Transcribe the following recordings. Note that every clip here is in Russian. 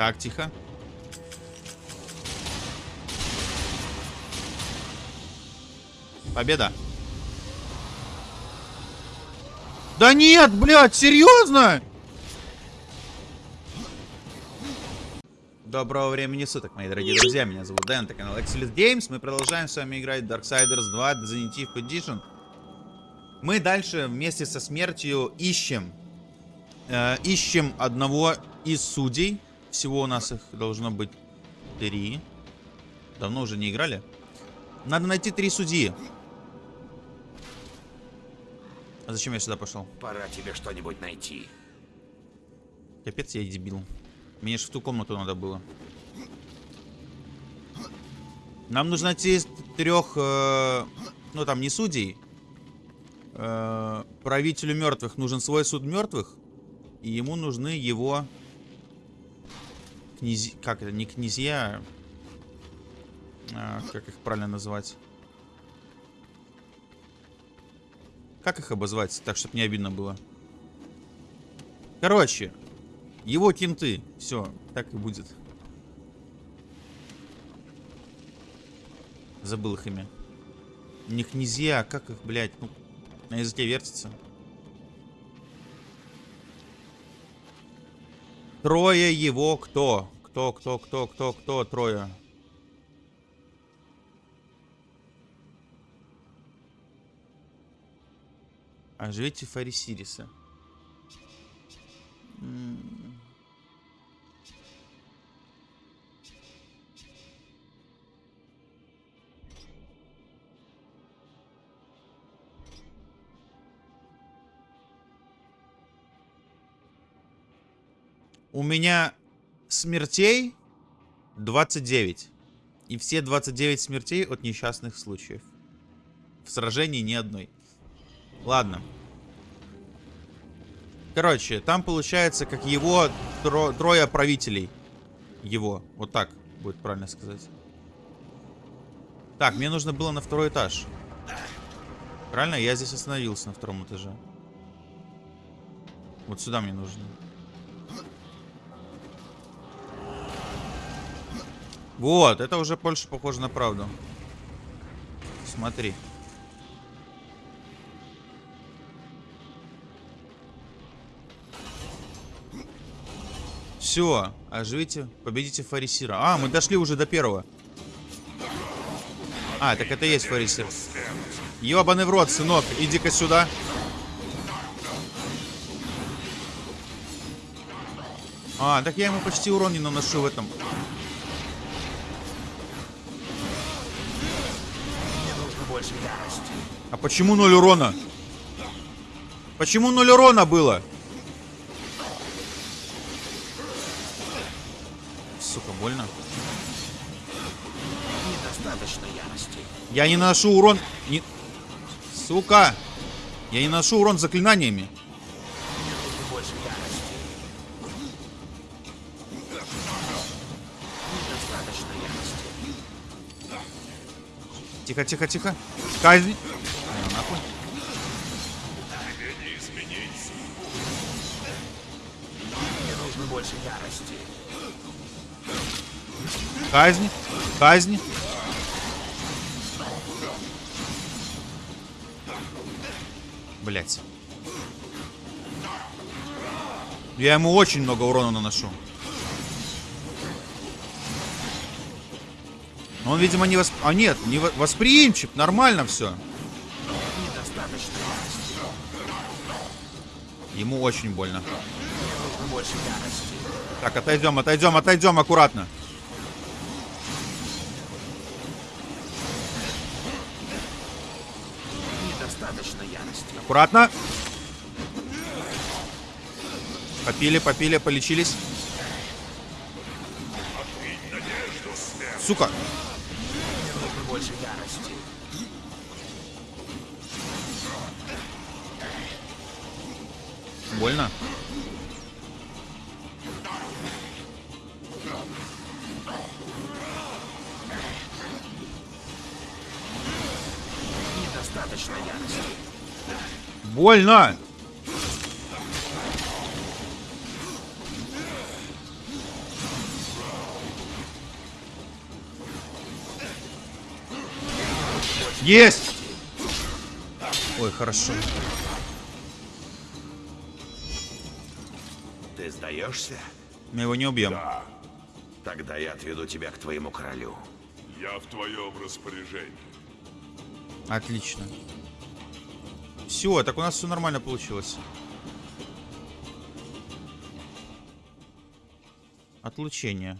Так, тихо. Победа. Да нет, блядь, серьезно? Доброго времени суток, мои дорогие друзья. Меня зовут Дэн, это канал Excellent Games. Мы продолжаем с вами играть Darksiders 2 Definitive Edition. Мы дальше вместе со смертью ищем. Э, ищем одного из судей. Всего у нас их должно быть три. Давно уже не играли. Надо найти три судьи. А зачем я сюда пошел? Пора тебе что-нибудь найти. Капец, я дебил. Мне же в ту комнату надо было. Нам нужно найти трех, э, ну там не судей. Э, правителю мертвых нужен свой суд мертвых. И ему нужны его князи... Как это? Не князья, а, как их правильно называть? Как их обозвать, так, чтобы не обидно было? Короче, его кенты. Все, так и будет. Забыл их имя. Не князья, а как их, блядь, ну, на языке вертится. Трое его кто? Кто, кто, кто, кто, кто, трое? Оживите Фарисириса. У меня смертей 29. И все 29 смертей от несчастных случаев. В сражении ни одной. Ладно. Короче, там получается, как его тро трое правителей. Его. Вот так будет правильно сказать. Так, мне нужно было на второй этаж. Правильно? Я здесь остановился на втором этаже. Вот сюда мне нужно. Вот, это уже больше похоже на правду. Смотри. Все, оживите, победите Фарисира. А, мы дошли уже до первого. А, так это и есть Фарисир. Ёбаный в рот, сынок, иди-ка сюда. А, так я ему почти урон не наношу в этом. А почему ноль урона? Почему ноль урона было? Сука, больно. Недостаточно ярости. Я не наношу урон... Не... Сука! Я не наношу урон заклинаниями. Тихо, тихо, тихо. Казнь. Мне нужно больше ярости. Казнь. Казнь. Блять. Я ему очень много урона наношу. Он, видимо, не восп... А нет, не восприимчив. Нормально все. Ему очень больно. Так, отойдем, отойдем, отойдем аккуратно. Аккуратно. Попили, попили, полечились. Сука Больно! Есть! Ой, хорошо. Ты сдаешься? Мы его не убьем. Да. Тогда я отведу тебя к твоему королю. Я в твоем распоряжении. Отлично. Все, так у нас все нормально получилось. Отлучение.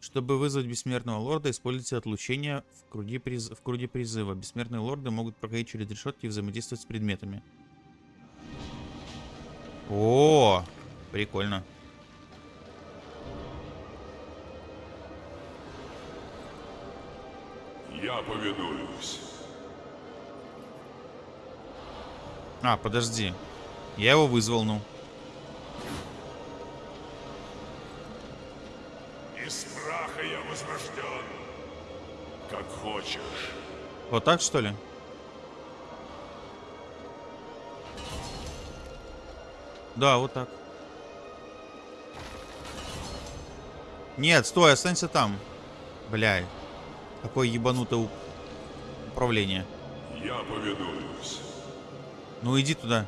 Чтобы вызвать бессмертного лорда, используйте отлучение в круге, приз... в круге призыва. Бессмертные лорды могут проходить через решетки и взаимодействовать с предметами. О, прикольно. Я повинуюсь. А, подожди. Я его вызвал, ну. Из праха я возрожден. Как хочешь. Вот так, что ли? Да, вот так. Нет, стой, останься там. Бля, какое ебанутое управление. Я повинуюсь. Ну иди туда.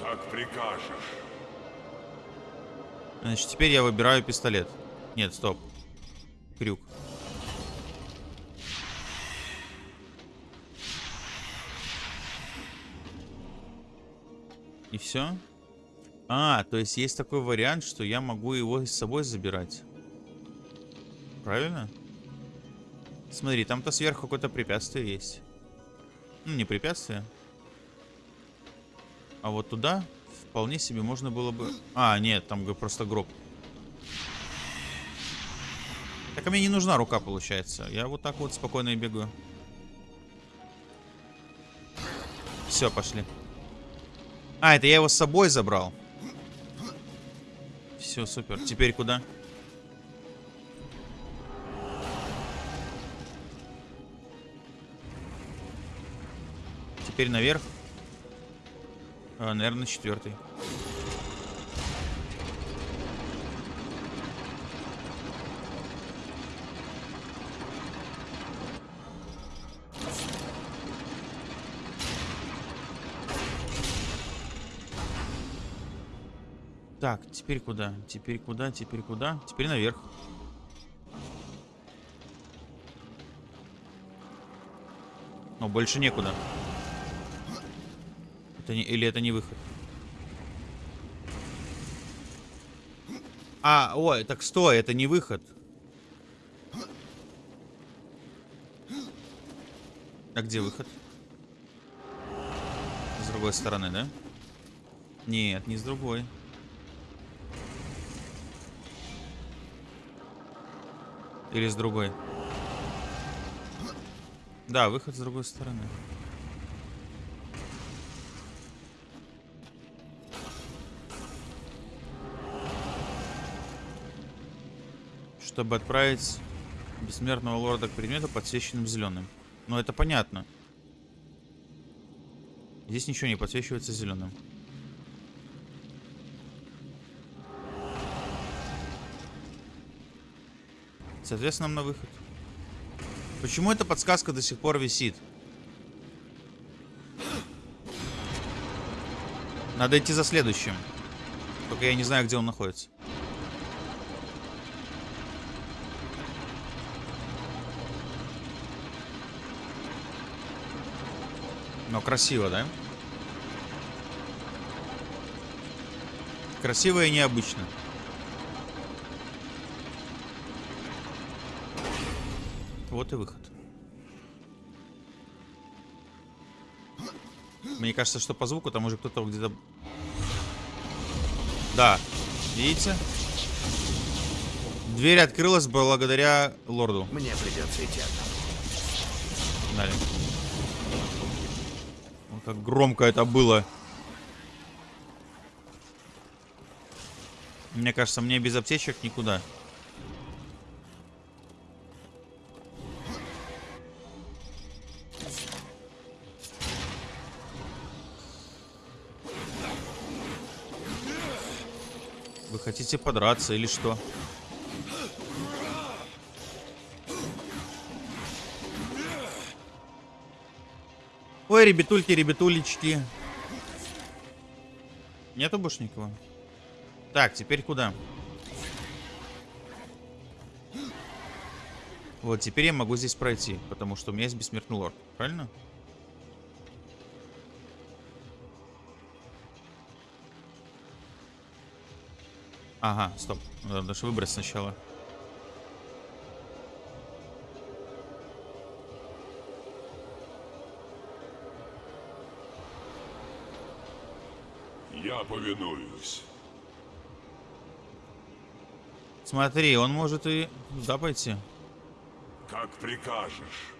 Как прикажешь. Значит, теперь я выбираю пистолет. Нет, стоп. Крюк. И все? А, то есть есть такой вариант, что я могу его с собой забирать. Правильно? Смотри, там-то сверху какое-то препятствие есть. Ну, не препятствие. А вот туда вполне себе можно было бы... А, нет, там просто гроб. Так а мне не нужна рука, получается. Я вот так вот спокойно и бегаю. Все, пошли. А, это я его с собой забрал. Все, супер. Теперь куда? Теперь наверх. А, наверное, четвертый. Так, теперь куда? Теперь куда? Теперь куда? Теперь наверх. Но больше некуда. Это не, или это не выход? А, ой, так стой, это не выход. А где выход? С другой стороны, да? Нет, не с другой. Или с другой? Да, выход с другой стороны. Чтобы отправить бессмертного лорда к предмету, подсвеченным зеленым. Ну, это понятно. Здесь ничего не подсвечивается зеленым. Соответственно, нам на выход. Почему эта подсказка до сих пор висит? Надо идти за следующим. Только я не знаю, где он находится. Но красиво, да? Красиво и необычно. Вот и выход. Мне кажется, что по звуку там уже кто-то где-то... Да, видите? Дверь открылась благодаря лорду. Мне придется идти одному. Далее. Как громко это было. Мне кажется, мне без аптечек никуда. Вы хотите подраться или что? Ой, ребятульки, ребятулечки. Нету больше никого? Так, теперь куда? Вот, теперь я могу здесь пройти, потому что у меня есть бессмертный лорд. Правильно? Ага, стоп. Надо даже выбрать сначала. Повинуюсь. Смотри, он может и туда пойти. Как прикажешь.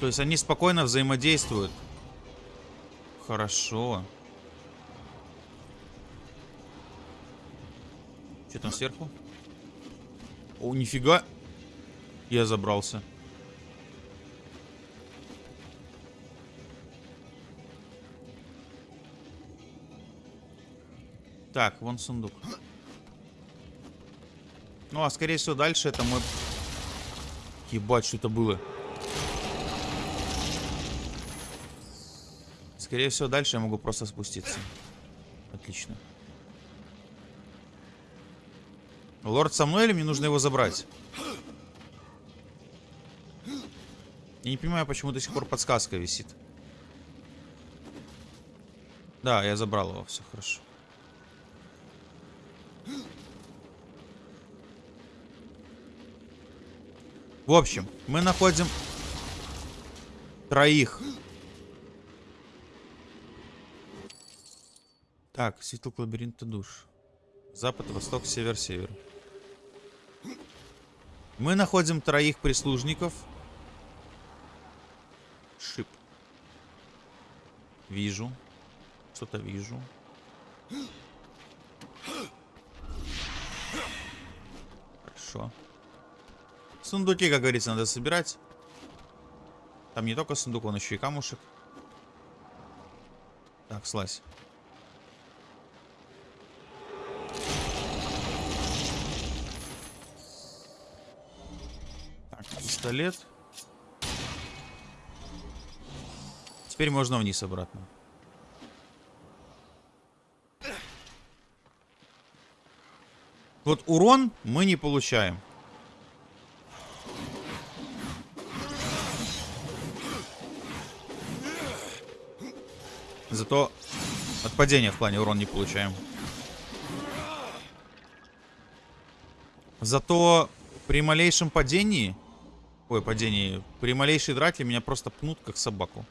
То есть они спокойно взаимодействуют. Хорошо. Что там сверху? О, нифига. Я забрался. Так, вон сундук. Ну, а скорее всего дальше это мой... Ебать, что это было? Скорее всего, дальше я могу просто спуститься. Отлично. Лорд со мной или мне нужно его забрать? Я не понимаю, почему до сих пор подсказка висит. Да, я забрал его, все хорошо. В общем, мы находим троих. Так, светлок лабиринта душ. Запад, восток, север, север. Мы находим троих прислужников. Шип. Вижу. Что-то вижу. Хорошо. Сундуки, как говорится, надо собирать. Там не только сундук, он еще и камушек. Так, слазь. Так, пистолет. Теперь можно вниз обратно. Вот урон мы не получаем. Зато от падения в плане урон не получаем. Зато при малейшем падении... Ой, падении. При малейшей драке меня просто пнут, как собаку.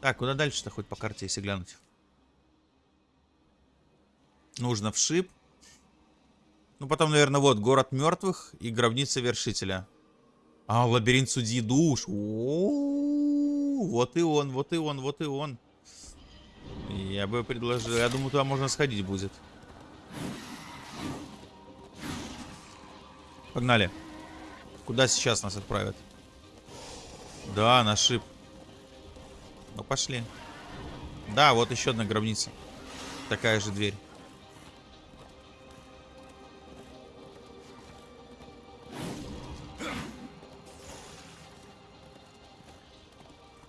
Так, куда дальше-то хоть по карте, если глянуть? Нужно в шип. Ну, потом, наверное, вот, город мертвых и гробница вершителя. А, лабиринт судьи душ. О -о -о, вот и он, вот и он, вот и он. Я бы предложил... Я думаю, туда можно сходить будет. Погнали. Куда сейчас нас отправят? Да, на шип. Ну, пошли. Да, вот еще одна гробница. Такая же дверь.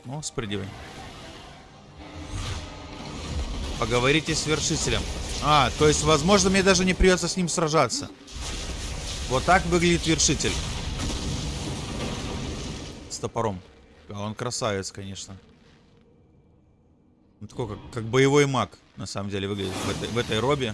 Ну, спрыгивай. Поговорите с вершителем. А, то есть, возможно, мне даже не придется с ним сражаться. Вот так выглядит вершитель. С топором. А он красавец, конечно. Он такой, как, как боевой маг, на самом деле, выглядит в этой, в этой робе.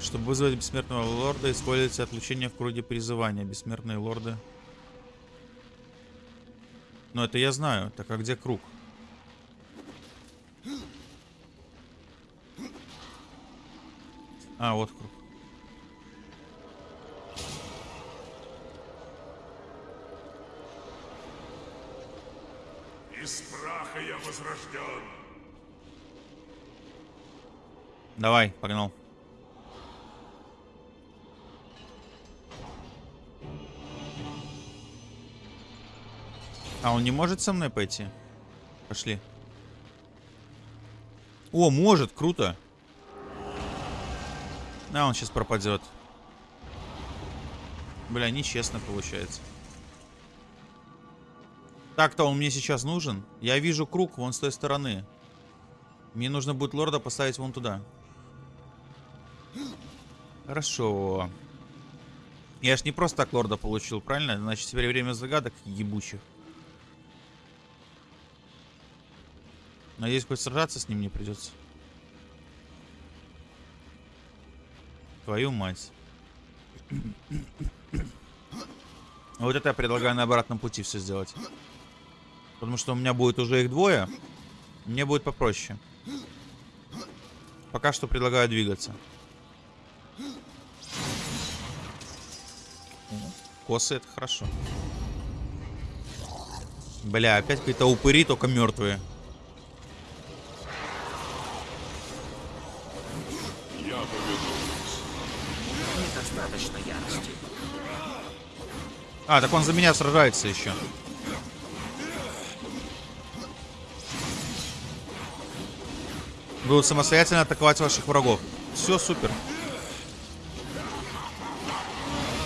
Чтобы вызвать бессмертного лорда, используется отлучение в круге призывания. Бессмертные лорды. Но это я знаю. Так а где круг? А, вот круг. Из праха я возрожден. Давай, погнал. А он не может со мной пойти? Пошли. О, может, круто. А, он сейчас пропадет. Бля, нечестно получается. Так-то он мне сейчас нужен. Я вижу круг вон с той стороны. Мне нужно будет лорда поставить вон туда. Хорошо. Я ж не просто так лорда получил, правильно? Значит, теперь время загадок ебучих. Надеюсь, хоть сражаться с ним не придется. Твою мать. Вот это я предлагаю на обратном пути все сделать. Потому что у меня будет уже их двое. Мне будет попроще. Пока что предлагаю двигаться. Косы это хорошо. Бля, опять какие-то упыри, только мертвые. А, так он за меня сражается еще. Будут самостоятельно атаковать ваших врагов. Все супер.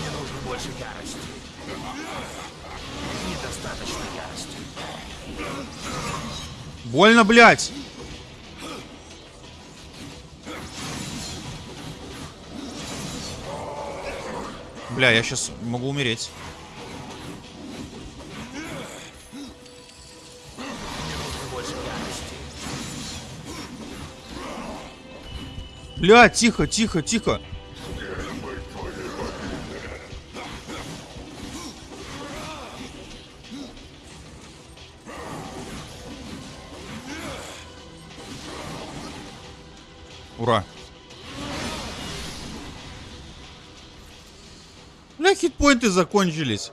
Мне нужно больше ярости. Недостаточно ярости. Больно, блядь! Бля, я сейчас могу умереть. Бля, тихо, тихо, тихо. Ура. Бля, хитпоинты закончились.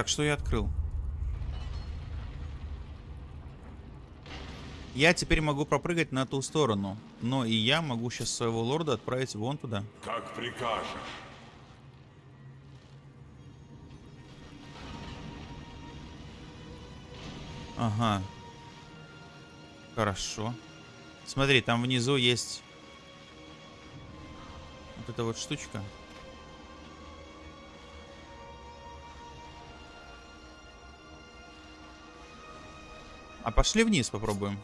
Так, что я открыл? Я теперь могу пропрыгать на ту сторону. Но и я могу сейчас своего лорда отправить вон туда. Как прикажешь. Ага. Хорошо. Смотри, там внизу есть вот эта вот штучка. А пошли вниз попробуем.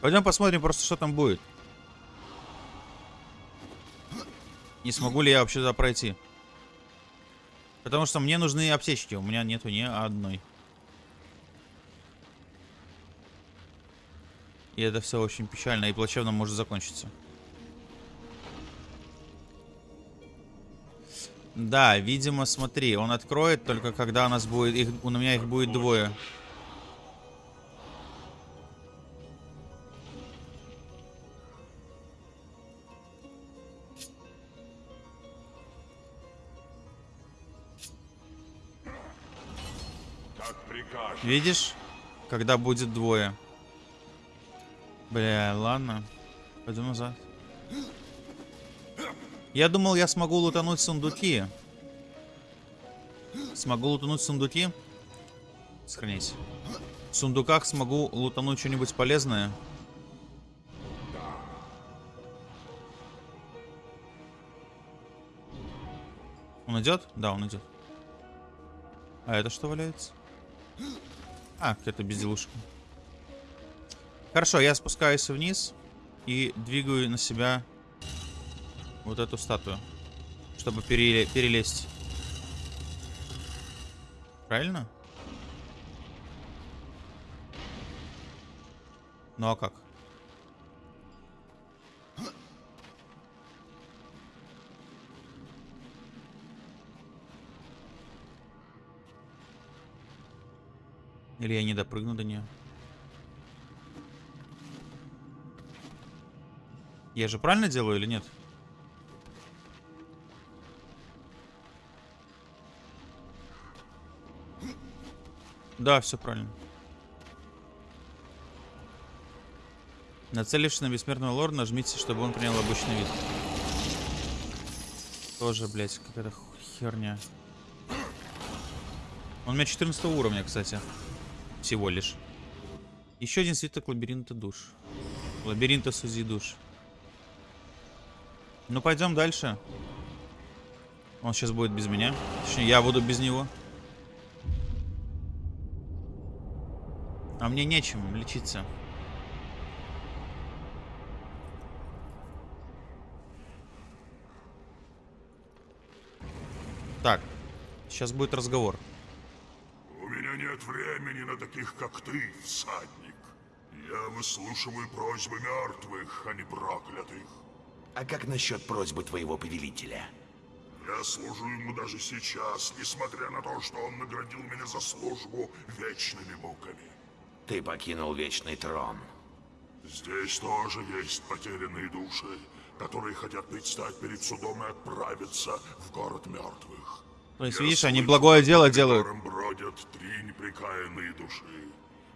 Пойдем посмотрим просто, что там будет. Не смогу ли я вообще туда пройти. Потому что мне нужны аптечки. У меня нету ни одной. И это все очень печально и плачевно может закончиться. Да, видимо, смотри, он откроет только когда у нас будет их, у меня их будет двое. Видишь? Когда будет двое. Бля, ладно. Пойду назад. Я думал, я смогу лутануть сундуки. Смогу лутануть сундуки? Сохранись. В сундуках смогу лутануть что-нибудь полезное. Он идет? Да, он идет. А это что валяется? А, какая-то безделушка. Хорошо, я спускаюсь вниз и двигаю на себя вот эту статую, чтобы переле перелезть. Правильно? Ну а как? Или я не допрыгну до нее? Я же правильно делаю или нет? Да, все правильно. Нацелившись на бессмертного лорда, нажмите, чтобы он принял обычный вид. Тоже, блядь, какая-то херня. Он у меня 14 уровня, кстати. Всего лишь. Еще один свиток лабиринта душ. Лабиринта сузи душ. Ну, пойдем дальше. Он сейчас будет без меня. Точнее, я буду без него. А мне нечем лечиться. Так, сейчас будет разговор. У меня нет времени на таких, как ты, всадник. Я выслушиваю просьбы мертвых, а не проклятых. А как насчет просьбы твоего повелителя? Я служу ему даже сейчас, несмотря на то, что он наградил меня за службу вечными муками. Ты покинул Вечный Трон. Здесь тоже есть потерянные души, которые хотят предстать перед судом и отправиться в город мертвых. То есть, Я видишь, они благое дело делают. бродят три неприкаянные души.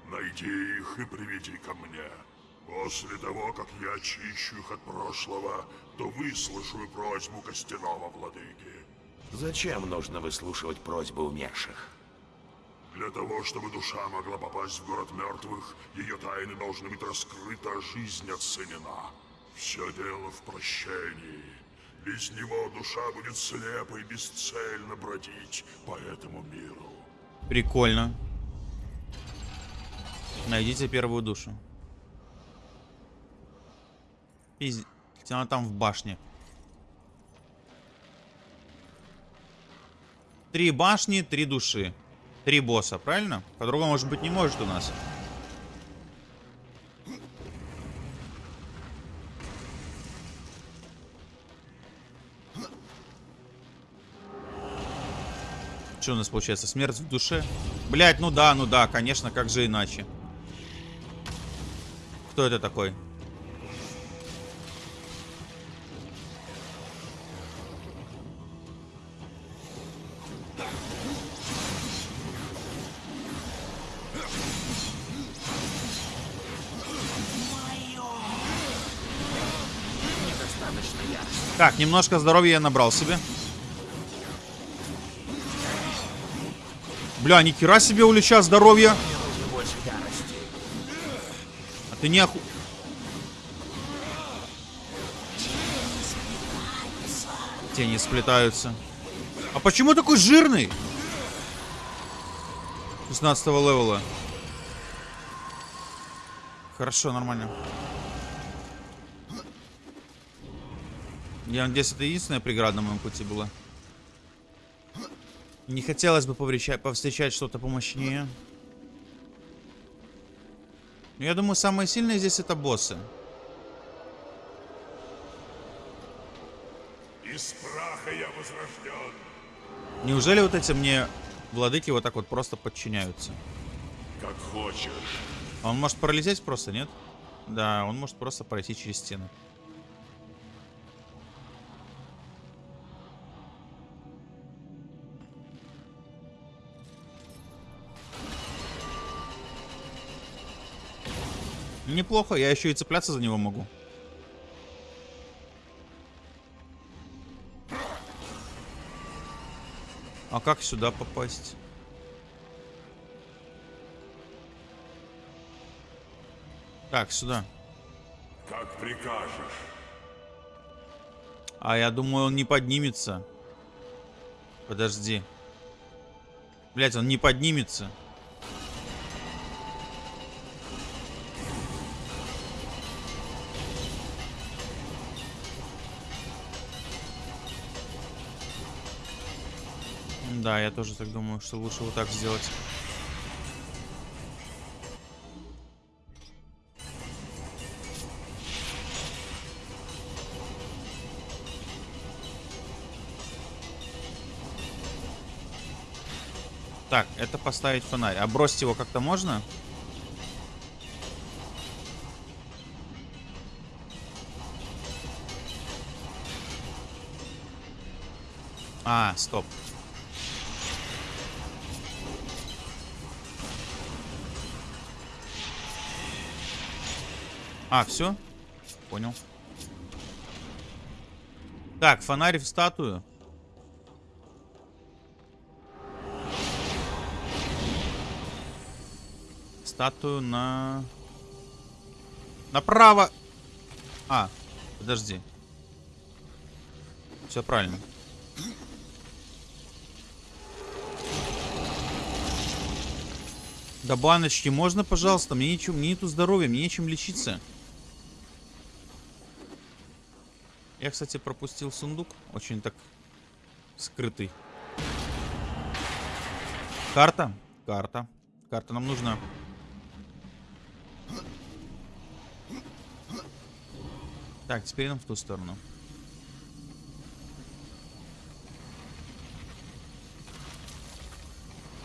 Найди их и приведи ко мне. После того, как я очищу их от прошлого, то выслушаю просьбу костяного владыки. Зачем нужно выслушивать просьбы умерших? Для того, чтобы душа могла попасть в город мертвых, ее тайны должны быть раскрыты, а жизнь оценена. Все дело в прощении. Без него душа будет слепо и бесцельно бродить по этому миру. Прикольно. Найдите первую душу. Пиздец. Она там в башне. Три башни, три души. Три босса, правильно? По-другому, может быть, не может у нас. Что у нас получается? Смерть в душе? Блять, ну да, ну да, конечно, как же иначе. Кто это такой? Так, немножко здоровья я набрал себе. Бля, ни хера себе у Лича ярости. А ты не оху... Тени сплетаются. А почему такой жирный? 16 левела. Хорошо, нормально. Я надеюсь, это единственная преграда на моем пути была. Не хотелось бы повстречать что-то помощнее. Но Я думаю, самые сильные здесь это боссы. Из праха я возрожден. Неужели вот эти мне владыки вот так вот просто подчиняются? Как хочешь. А Он может пролететь просто, нет? Да, он может просто пройти через стены. Неплохо, я еще и цепляться за него могу. А как сюда попасть? Так, сюда. Как прикажешь. А я думаю, он не поднимется. Подожди. Блять, он не поднимется. Да, я тоже так думаю, что лучше вот так сделать. Так, это поставить фонарь. А бросить его как-то можно? А, стоп. А, все? Понял. Так, фонарь в статую. Статую на... Направо! А, подожди. Все правильно. До баночки можно, пожалуйста? Мне нечем, мне нету здоровья, мне нечем лечиться. Я, кстати, пропустил сундук. Очень так скрытый. Карта? Карта. Карта нам нужна. Так, теперь нам в ту сторону.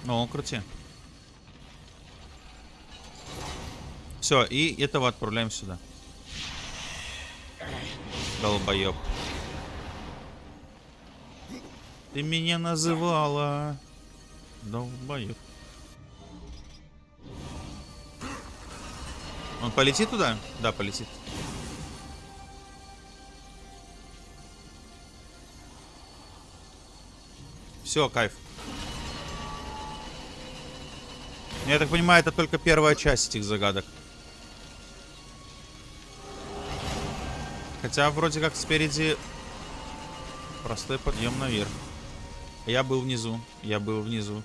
Ну, крути. Все, и этого отправляем сюда. Долбоеб. Ты меня называла. Долбоеб. Он полетит туда? Да, полетит. Все, кайф. Я так понимаю, это только первая часть этих загадок. Хотя вроде как спереди простой подъем наверх. Я был внизу. Я был внизу.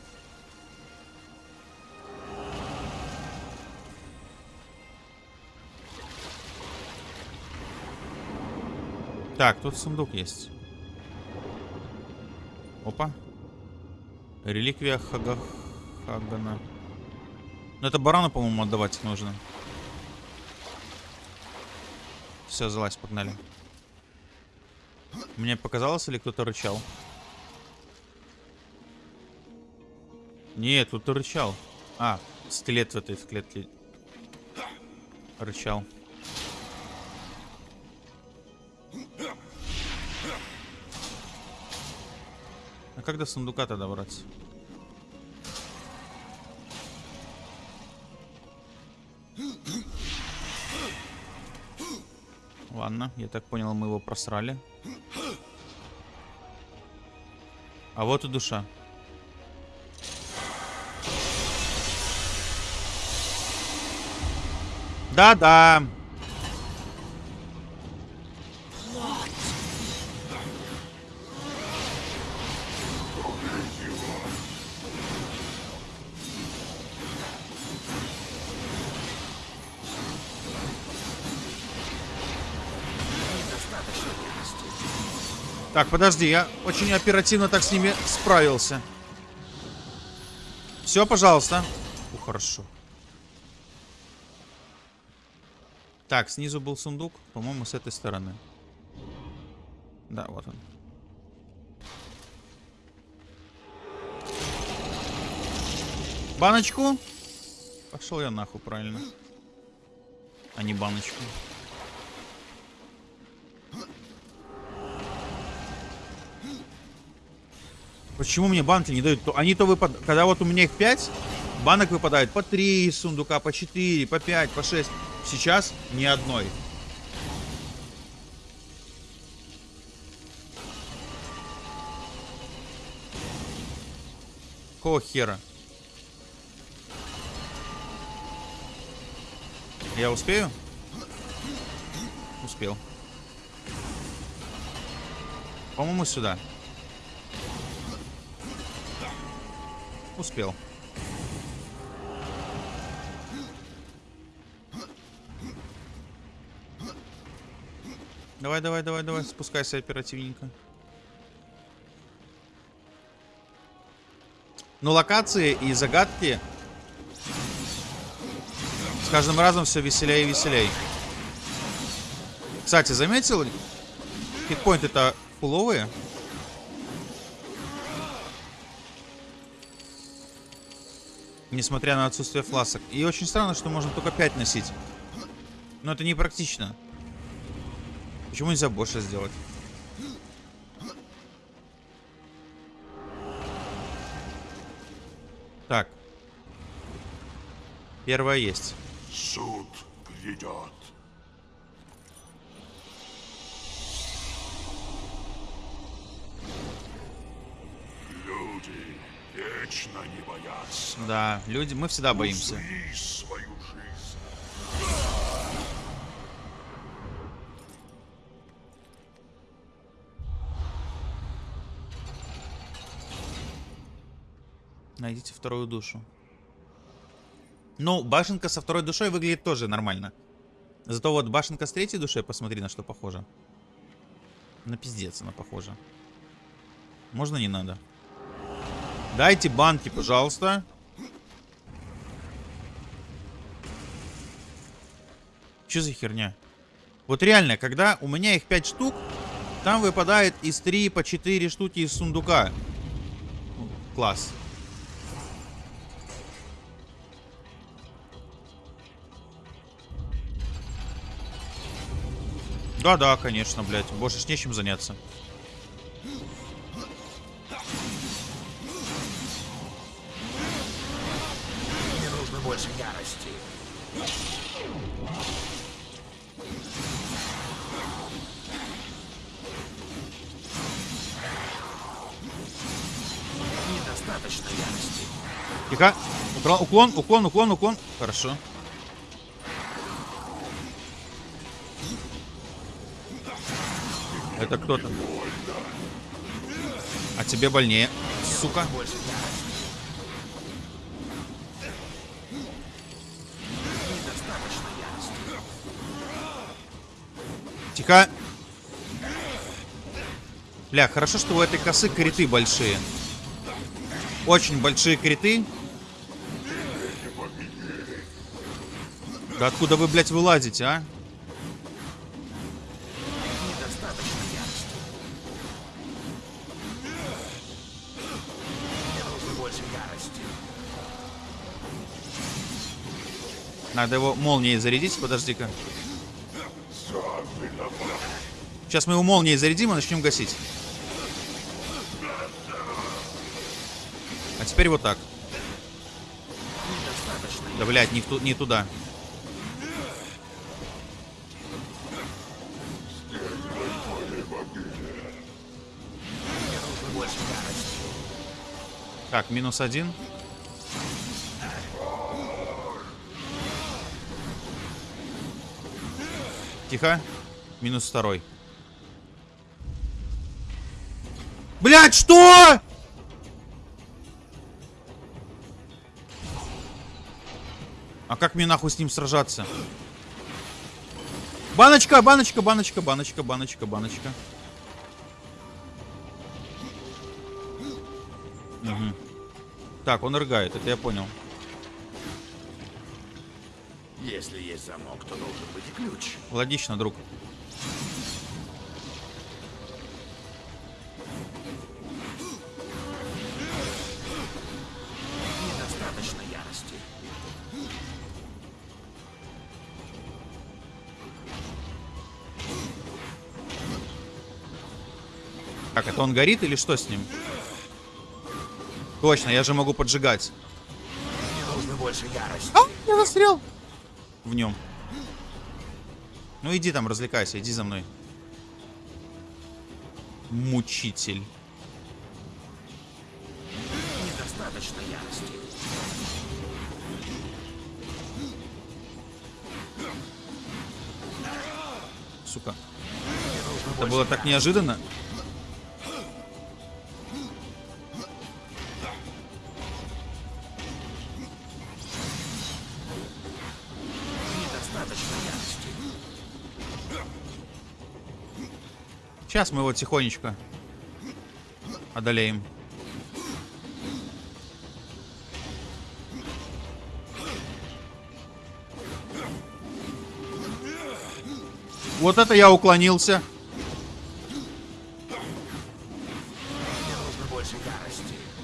Так, тут сундук есть. Опа. Реликвия Хага... Хагана. Ну это барану, по-моему, отдавать нужно. Все, залазь, погнали. Мне показалось, или кто-то рычал? Нет, тут рычал. А, скелет в этой в клетке рычал. А как до сундука-то добраться? Ладно, я так понял, мы его просрали. А вот и душа. Да-да. Так, подожди, я очень оперативно так с ними справился. Все, пожалуйста. О, хорошо. Так, снизу был сундук. По-моему, с этой стороны. Да, вот он. Баночку? Пошел я нахуй, правильно. А не баночку. Почему мне банки не дают? Они то выпадают... Когда вот у меня их 5, банок выпадает по 3 из сундука, по 4, по 5, по 6. Сейчас ни одной. Какого хера? Я успею? Успел. По-моему, сюда. Успел. Давай, давай, давай, давай, спускайся оперативненько. Ну, локации и загадки с каждым разом все веселее и веселее. Кстати, заметил, хитпоинты-то фуловые. Несмотря на отсутствие фласок. И очень странно, что можно только 5 носить. Но это не практично. Почему нельзя больше сделать? Так. Первое есть. Суд грядет. Вечно не бояться. Да, люди, мы всегда боимся. Найдите вторую душу. Ну, башенка со второй душой выглядит тоже нормально. Зато вот башенка с третьей душой, посмотри, на что похожа. На пиздец она похожа. Можно не надо? Дайте банки, пожалуйста. Что за херня? Вот реально, когда у меня их 5 штук, там выпадает из 3 по 4 штуки из сундука. Класс. Да-да, конечно, блядь. Больше ж нечем заняться. Украл- Уклон, уклон, уклон, уклон. Хорошо. Это кто-то. А тебе больнее, сука. Тихо. Бля, хорошо, что у этой косы криты большие. Очень большие криты. Да откуда вы, блядь, вылазите, а? Надо его молнией зарядить, подожди-ка. Сейчас мы его молнией зарядим и начнем гасить. А теперь вот так. Да, блядь, не, ту- не туда. Так, минус один. Тихо. Минус второй. Блять, что? А как мне нахуй с ним сражаться? Баночка, баночка, баночка, баночка, баночка, баночка. Мгм. Так, он рыгает, это я понял. Если есть замок, то должен быть ключ. Логично, друг. Недостаточно ярости. Так, это он горит или что с ним? Точно, я же могу поджигать. Мне нужно больше ярости. А, я застрял. В нем. Ну иди там, развлекайся, иди за мной. Мучитель. Недостаточно ярости. Сука. Это было так неожиданно. Сейчас мы его тихонечко одолеем. Вот это я уклонился.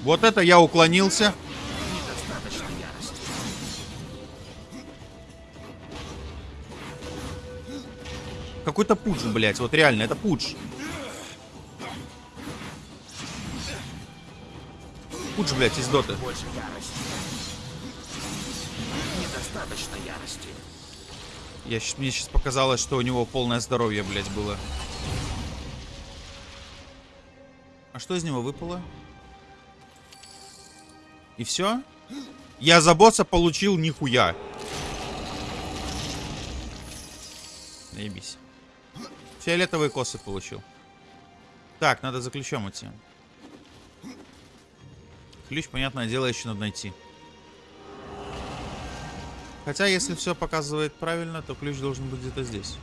Вот это я уклонился. Какой-то пудж, блядь. Вот реально, это пудж. Пудж, блядь, из доты. Больше ярости. Недостаточно ярости. Я, мне сейчас показалось, что у него полное здоровье, блядь, было. А что из него выпало? И все? Я за босса получил нихуя. Наебись. Фиолетовые косы получил. Так, надо за ключом идти. Ключ, понятное дело, еще надо найти. Хотя, если все показывает правильно, то ключ должен быть где-то здесь.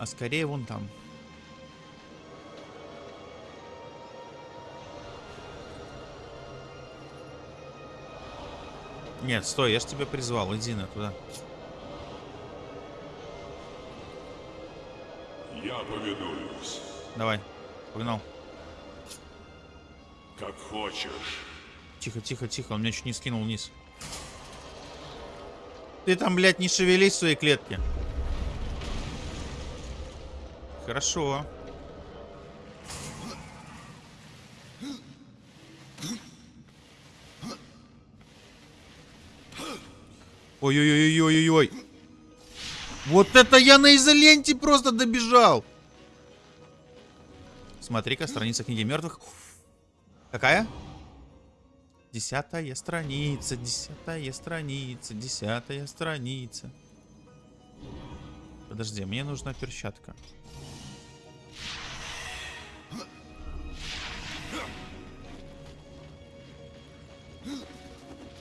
А скорее вон там. Нет, стой, я ж тебя призвал. Иди на туда. Я повинуюсь. Давай. Погнал. Как хочешь. Тихо, тихо, тихо. Он меня чуть не скинул вниз. Ты там, блядь, не шевелись в своей клетке. Хорошо. Ой-ой-ой-ой-ой-ой. Вот это я на изоленте просто добежал. Смотри-ка, страница книги мертвых. Какая? Десятая страница, десятая страница, десятая страница. Подожди, мне нужна перчатка.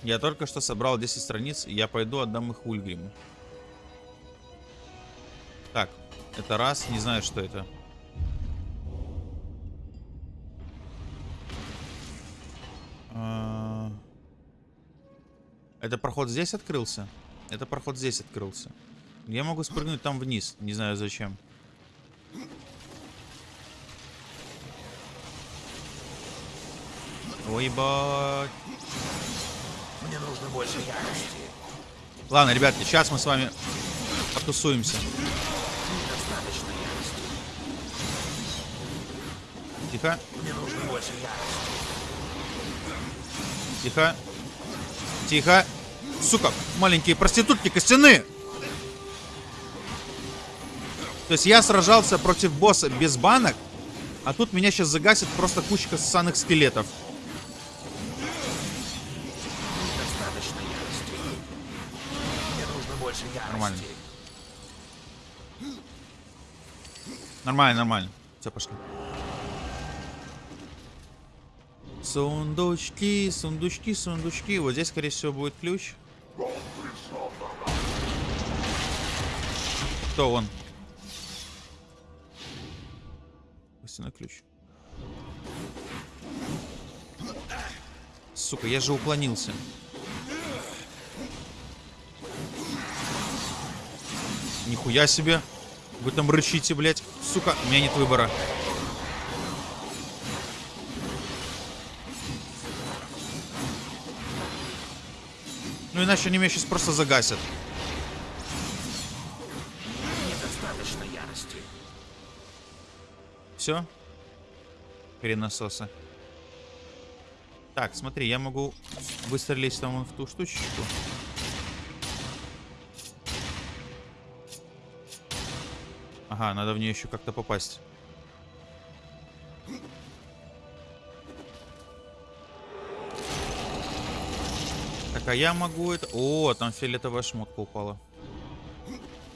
Я только что собрал 10 страниц, и я пойду отдам их Ульгриму. Так, это раз, не знаю, что это. Это проход здесь открылся? Это проход здесь открылся. Я могу спрыгнуть там вниз, не знаю зачем. Ой, ебать. Мне нужно больше ярости. Ладно, ребятки, сейчас мы с вами потусуемся. Тихо, Мне нужно больше ярости. тихо. Тихо. Сука, маленькие проститутки костяные. То есть я сражался против босса без банок, а тут меня сейчас загасит просто кучка ссаных скелетов. Нормально. Нормально, нормально. Все, пошли. Сундучки, сундучки, сундучки. Вот здесь, скорее всего, будет ключ. Кто он? Костяной ключ. Сука, я же уклонился. Нихуя себе. Вы там рычите, блядь. Сука, у меня нет выбора. Иначе они меня сейчас просто загасят. Недостаточно ярости. Все? Хренососы. Так, смотри, я могу выстрелить там в ту штучку. Ага, надо в нее еще как-то попасть. Так, а я могу это... О, там фиолетовая шмотка упала.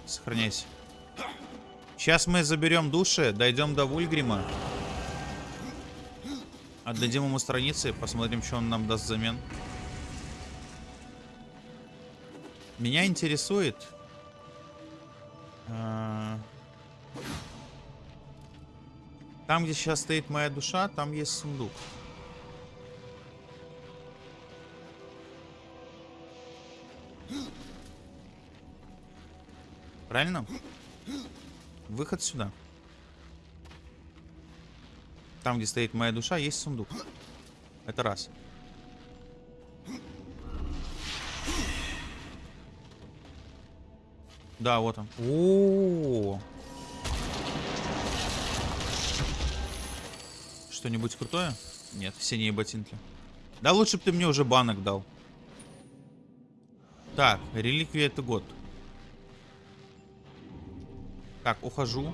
Сохраняйся. Сейчас мы заберем души, дойдем до Вульгрима. Отдадим ему страницы, посмотрим, что он нам даст взамен. Меня интересует... а, Там, где сейчас стоит моя душа, там есть сундук. Правильно? Выход сюда. Там, где стоит моя душа, есть сундук. Это раз. Да, вот он. О, -о, -о. Что-нибудь крутое? Нет, синие ботинки. Да лучше бы ты мне уже банок дал. Так, реликвия это год. Так, ухожу.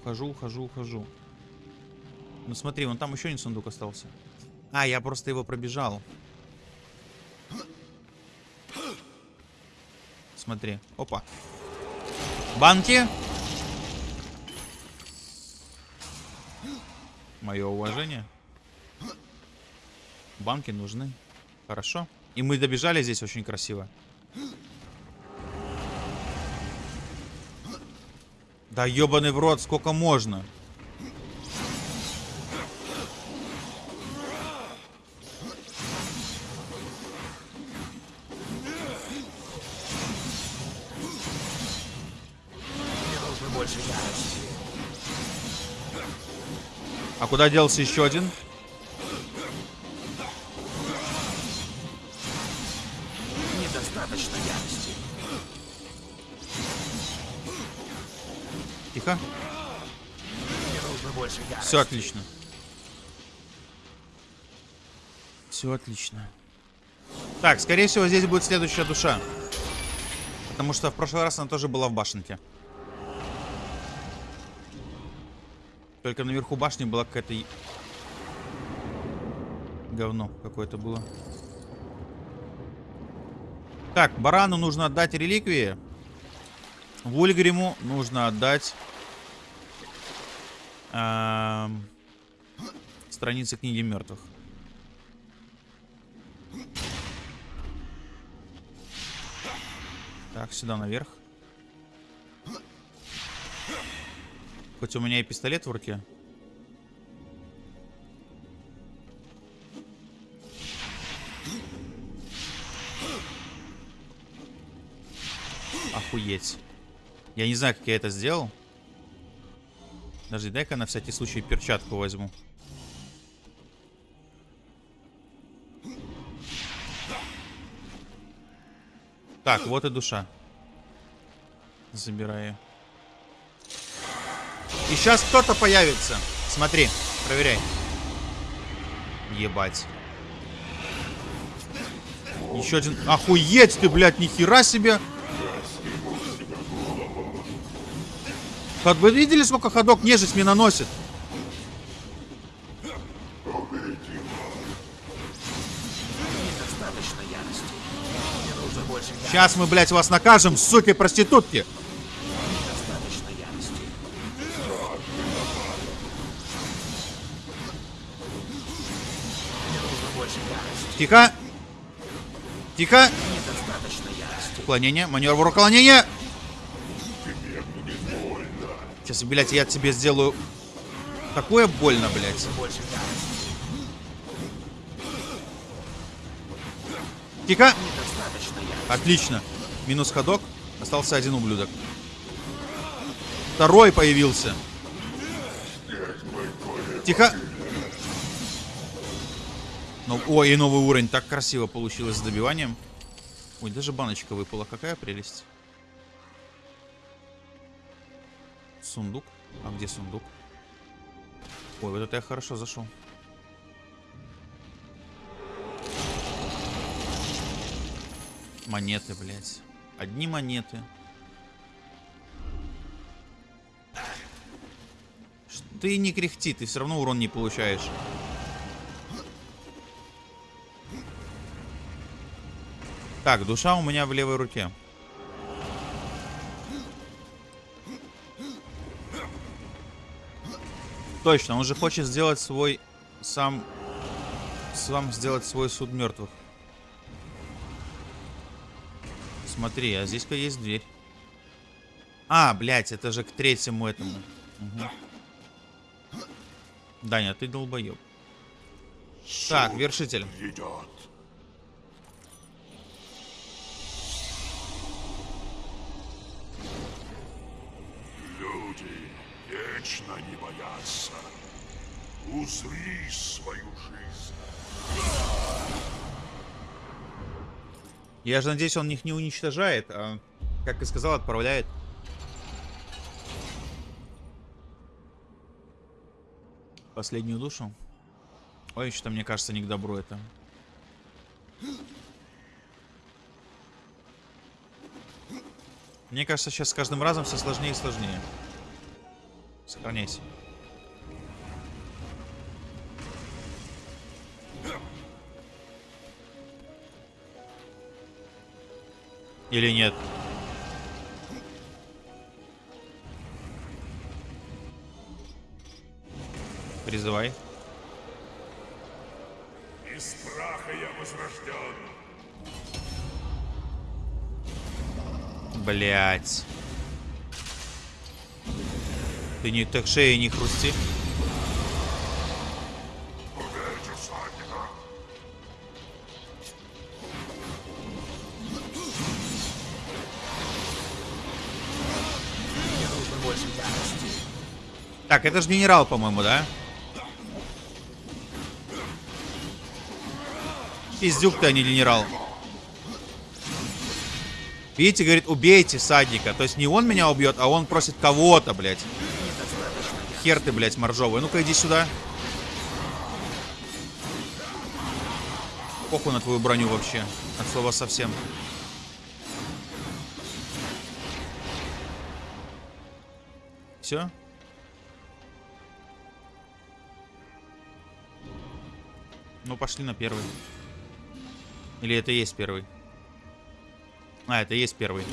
Ухожу, ухожу, ухожу. Ну смотри, вон там еще один сундук остался. А, я просто его пробежал. Смотри. Опа. Банки. Мое уважение. Банки нужны. Хорошо. И мы добежали здесь очень красиво. Да ебаный в рот, сколько можно? А куда делся еще один? Все отлично. Все отлично. Так, скорее всего, здесь будет следующая душа. Потому что в прошлый раз она тоже была в башенке. Только наверху башни была какая-то... Говно какое-то было. Так, Барану нужно отдать реликвии. Вульгриму нужно отдать... эм, страницы книги мертвых. Так, сюда наверх. Хоть у меня и пистолет в руке. Охуеть. Я не знаю, как я это сделал. Подожди, дай-ка на всякий случай перчатку возьму. Так, вот и душа. Забираю. И сейчас кто-то появится. Смотри, проверяй. Ебать. Еще один. Охуеть ты, блядь, нихера себе. Вы видели, сколько ходок нежить мне наносит? Сейчас мы, блядь, вас накажем, суки проститутки. Тихо. Тихо. Уклонение, маневр уклонения. Сейчас, блядь, я тебе сделаю... Такое больно, блядь. Ярости. Отлично. Минус ходок. Остался один ублюдок. Второй появился. Тихо. Ну, ой, и новый уровень. Так красиво получилось с добиванием. Ой, даже баночка выпала. Какая прелесть. Сундук. А где сундук? Ой, вот это я хорошо зашел. Монеты, блядь. Одни монеты. Ты не кряхти, ты все равно урон не получаешь. Так, душа у меня в левой руке. Точно, он же хочет сделать свой сам сам сделать свой суд мертвых. Смотри, а здесь-ка есть дверь. А, блядь, это же к третьему этому. Мгм. Даня, ты долбоеб. Так, вершитель. Идет. Люди вечно не. Узри свою жизнь. Я же надеюсь, он их не уничтожает, а, как и сказал, отправляет. Последнюю душу. Ой, что-то мне кажется не к добру это. Мне кажется, сейчас с каждым разом все сложнее и сложнее. Сохраняйся. Или нет? Призывай. Из праха я возрожден. Блять. Ты не так шеей не хрусти. Так, это же генерал, по-моему, да? Пиздюк ты, а не генерал. Видите, говорит, убейте садника. То есть не он меня убьет, а он просит кого-то, блядь. Хер ты, блядь, моржовый. Ну-ка, иди сюда. Похуй на твою броню вообще. От слова совсем. Все? Пошли на первый. Или это есть первый? А, это есть первый.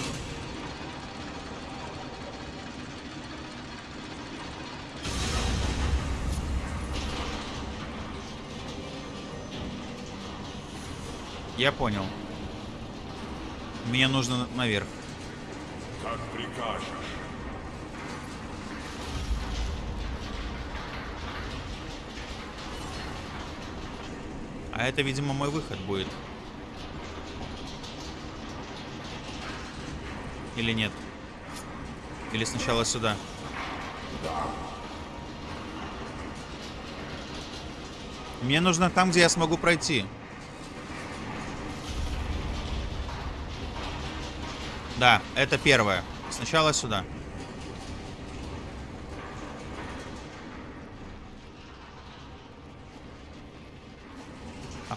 Я понял. Мне нужно наверх. Как прикажешь. А это, видимо, мой выход будет. Или нет? Или сначала сюда? Мне нужно там, где я смогу пройти. Да, это первое. Сначала сюда. А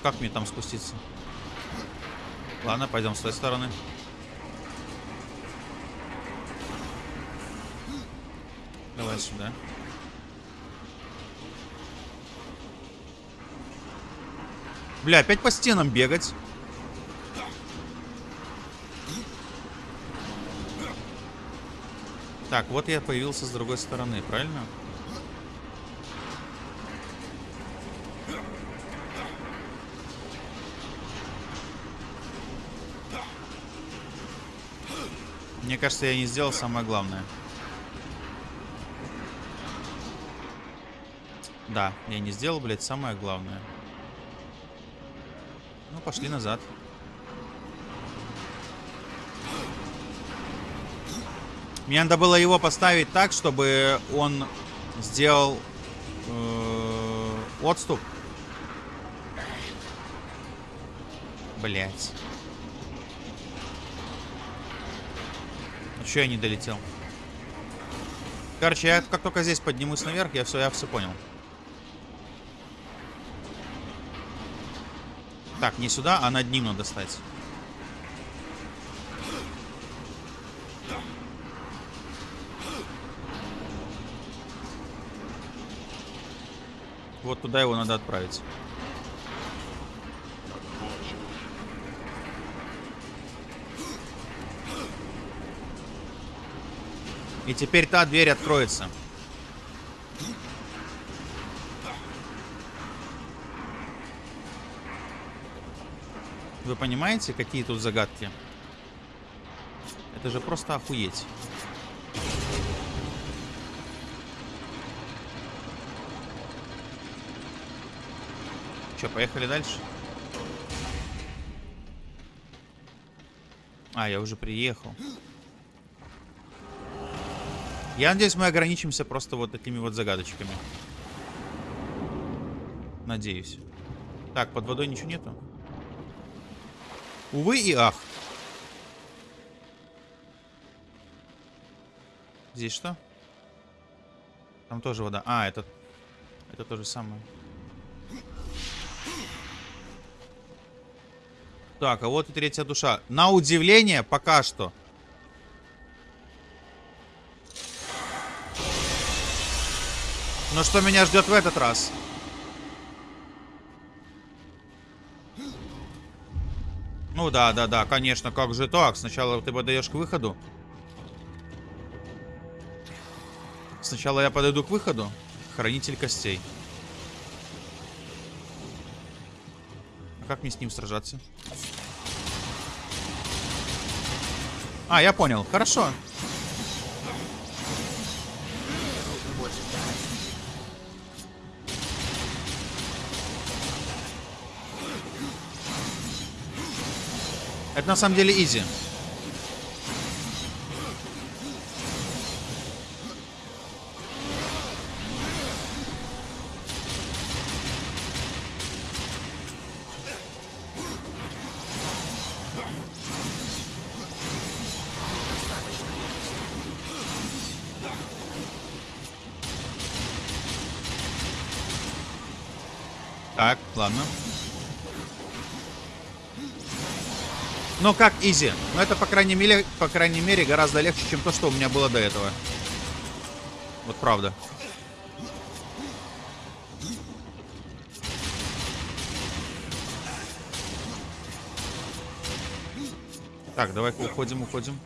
как мне там спуститься? Ладно, пойдем с той стороны. Давай сюда. Бля, опять по стенам бегать. Так, вот я появился с другой стороны, правильно? Мне кажется, я не сделал самое главное. Да, я не сделал, блядь, самое главное. Ну, пошли назад. Мне надо было его поставить так, чтобы он сделал э, отступ. Блять. Что я не долетел? Короче, я как только здесь поднимусь наверх, я все, я все понял. Так, не сюда, а над ним надо стать. Вот туда его надо отправить. И теперь та дверь откроется. Вы понимаете, какие тут загадки? Это же просто охуеть. Че, поехали дальше? А, я уже приехал. Я надеюсь, мы ограничимся просто вот такими вот загадочками. Надеюсь. Так, под водой ничего нету? Увы и ах. Здесь что? Там тоже вода. А, это... Это то же самое. Так, а вот и третья душа. На удивление, пока что. Но что меня ждет в этот раз? Ну, да, да, да, конечно, как же так? Сначала ты подаешь к выходу. Сначала я подойду к выходу. Хранитель костей. А как мне с ним сражаться? А, я понял. Хорошо. Это на самом деле изи. Как изи. Но это, по крайней мере, по крайней мере, гораздо легче, чем то, что у меня было до этого. Вот правда. Так, давай-ка уходим, уходим.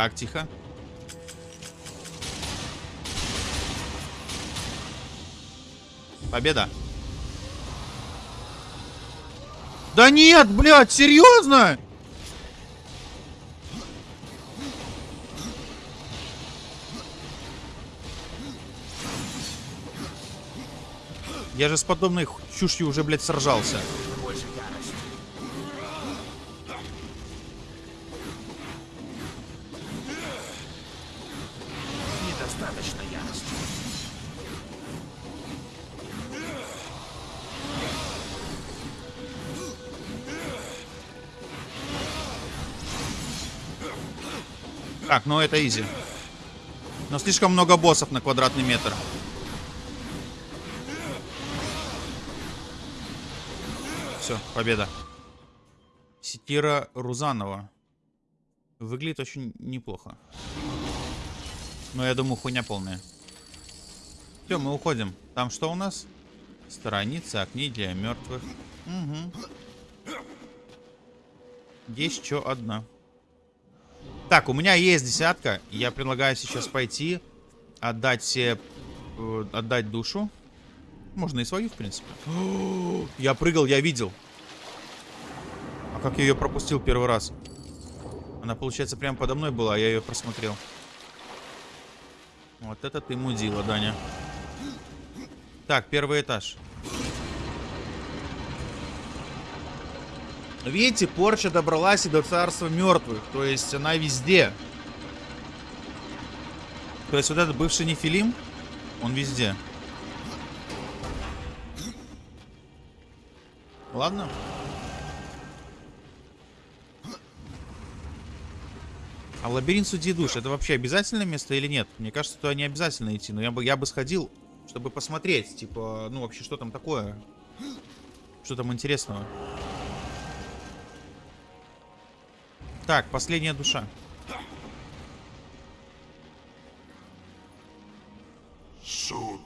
Так, тихо. Победа. Да нет, блядь, серьезно? Я же с подобной чушью уже, блядь, сражался. Недостаточно ярости. Так, ну это изи. Но слишком много боссов на квадратный метр. Все, победа. Сетира Рузанова. Выглядит очень неплохо. Но я думаю, хуйня полная. Все, мы уходим. Там что у нас? Страница окни для мертвых. Угу. Есть что одна. Так, у меня есть десятка. Я предлагаю сейчас пойти, отдать все... э, отдать душу. Можно и свою, в принципе. Я прыгал, я видел. А как я ее пропустил первый раз? Она, получается, прямо подо мной была, а я ее просмотрел. Вот это ты мудила, Даня. Так, первый этаж. Видите, порча добралась и до царства мертвых. То есть она везде. То есть вот этот бывший нефилим, он везде. Ладно. А лабиринт судьи душ, это вообще обязательное место или нет? Мне кажется, туда не обязательно идти, но я бы, я бы сходил, чтобы посмотреть, типа, ну вообще, что там такое? Что там интересного? Так, последняя душа. Суд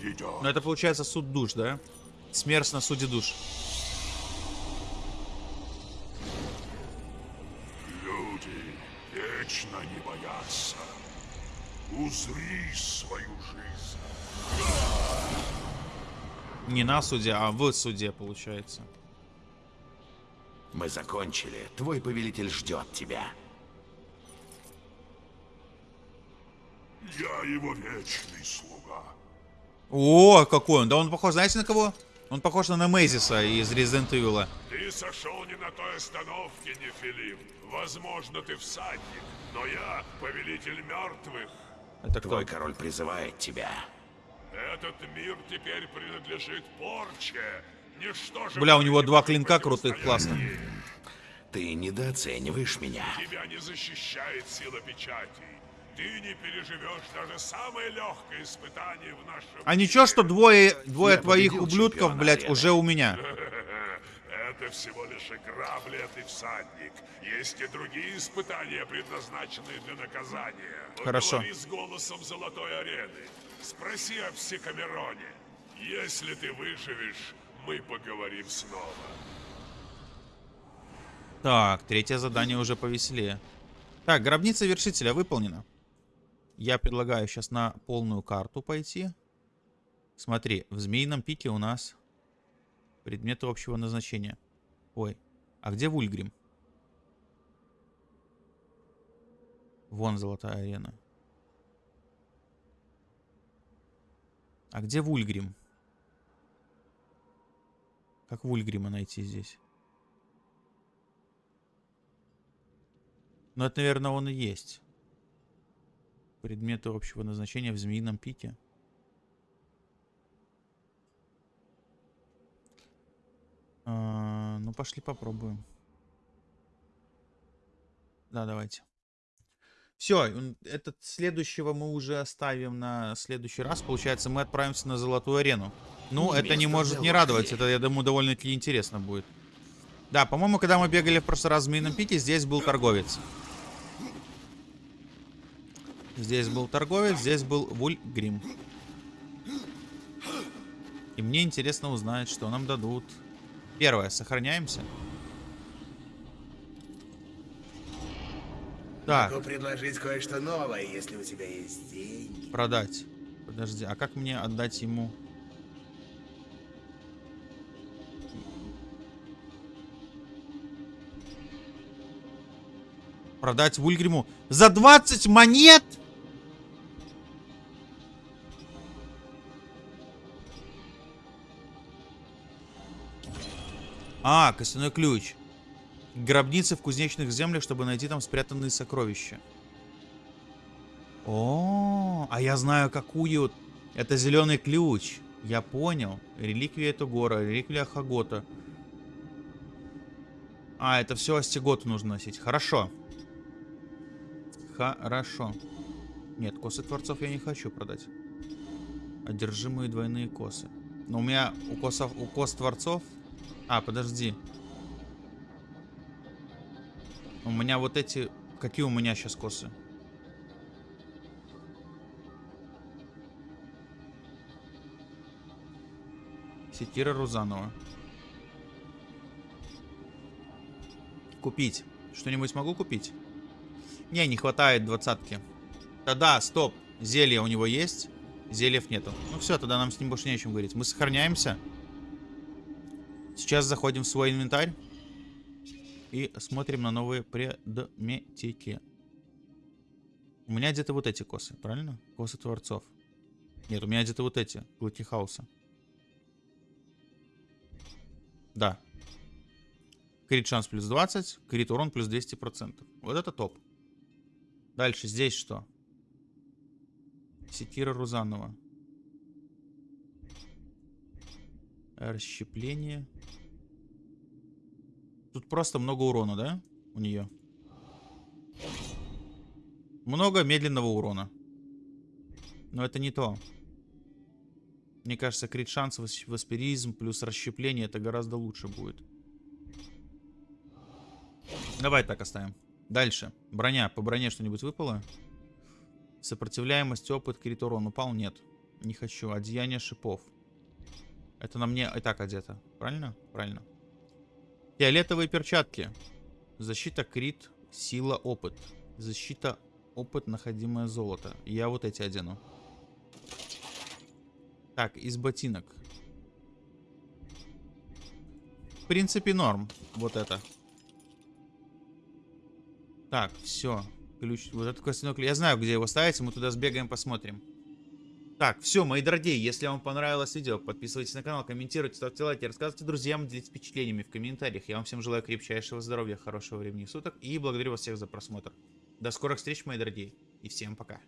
грядет. Ну это получается суд душ, да? Смерть на суде душ. Люди вечно не боятся. Узри свою жизнь. Не на суде, а в суде, получается. Мы закончили. Твой повелитель ждет тебя. Я его вечный слуга. О, какой он. Да он похож, знаете, на кого? Он похож на Немезиса из Resident Evil. Ты сошел не на той остановке, Нефилим. Возможно, ты всадник, но я повелитель мертвых. Это кто? Твой король призывает тебя. Этот мир теперь принадлежит порче. Ничто же Бля, у него не два клинка крутых, классно. Ты недооцениваешь меня. Тебя не защищает сила печатей. Ты не переживешь даже самое легкое испытание в нашем А ничего, что двое, двое Я твоих ублюдков, блядь, уже у меня. Это всего лишь игра, бледный всадник. Есть и другие испытания, предназначенные для наказания. Хорошо. Поговори с голосом Золотой Арены. Спроси о Псикамероне. Если ты выживешь, мы поговорим снова. Так, третье задание уже повеселее. Так, гробница вершителя выполнена. Я предлагаю сейчас на полную карту пойти. Смотри, в змеином пике у нас предметы общего назначения. Ой, а где Вульгрим? Вон золотая арена. А где Вульгрим? Как Вульгрима найти здесь? Ну, это, наверное, он и есть. Предметы общего назначения в змеином пике. А, ну, пошли попробуем. Да, давайте. Все, этот следующего мы уже оставим на следующий раз. Получается, мы отправимся на Золотую Арену. Ну, это не Место может не радовать. Это, я думаю, довольно-таки интересно будет. Да, по-моему, когда мы бегали в прошлый раз в Змеином Пике, здесь был торговец. Здесь был торговец, здесь был Вульгрим. И мне интересно узнать, что нам дадут. Первое, сохраняемся. Так, Могу предложить кое-что новое, если у тебя есть деньги. продать. Подожди, а как мне отдать ему? Продать Вульгриму за 20 монет? А, костяной ключ. Гробницы в кузнечных землях, чтобы найти там спрятанные сокровища. О, а я знаю какую. Это зеленый ключ. Я понял. Реликвия это гора, реликвия Хагота. А, это все Астиготу нужно носить. Хорошо. Хорошо. Нет, косы Творцов я не хочу продать. Одержимые двойные косы. Но у меня у косов, у кос Творцов... А, подожди. У меня вот эти... Какие у меня сейчас косы? Секира Рузанова. Купить. Что-нибудь могу купить? Не, не хватает двадцатки. Да-да, стоп. Зелье у него есть. Зельев нету. Ну все, тогда нам с ним больше не о чем говорить. Мы сохраняемся. Сейчас заходим в свой инвентарь. И смотрим на новые предметики. У меня где-то вот эти косы, правильно? Косы Творцов. Нет, у меня где-то вот эти. Клыки Хауса. Да. Крит шанс плюс 20, крит урон плюс 200%. Вот это топ. Дальше здесь что? Секира Рузанова. Расщепление. Тут просто много урона, да? У нее. Много медленного урона. Но это не то. Мне кажется, крит шанс, васпиризм плюс расщепление это гораздо лучше будет. Давай так оставим. Дальше. Броня. По броне что-нибудь выпало? Сопротивляемость, опыт, крит урон. Упал? Нет. Не хочу. Одеяние шипов. Это на мне и так одето. Правильно? Правильно. Фиолетовые перчатки. Защита, крит, сила, опыт. Защита, опыт, находимое золото. Я вот эти одену. Так, из ботинок. В принципе, норм. Вот это. Так, все. Ключ. Вот этот костяной ключ. Я знаю, где его ставить. Мы туда сбегаем, посмотрим. Так, все, мои дорогие, если вам понравилось видео, подписывайтесь на канал, комментируйте, ставьте лайки, рассказывайте друзьям, делитесь впечатлениями в комментариях. Я вам всем желаю крепчайшего здоровья, хорошего времени суток и благодарю вас всех за просмотр. До скорых встреч, мои дорогие, и всем пока.